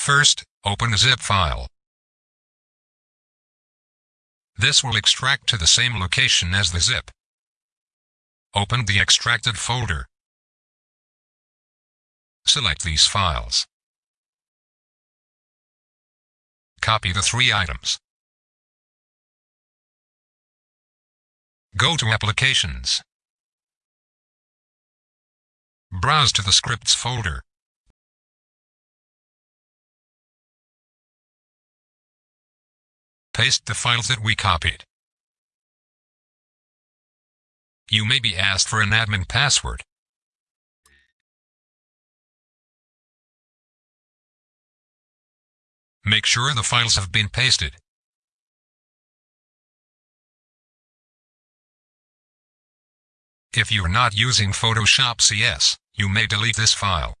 First, open a zip file. This will extract to the same location as the zip. Open the extracted folder. Select these files. Copy the three items. Go to Applications. Browse to the Scripts folder. Paste the files that we copied. You may be asked for an admin password. Make sure the files have been pasted. If you are not using Photoshop CS, you may delete this file.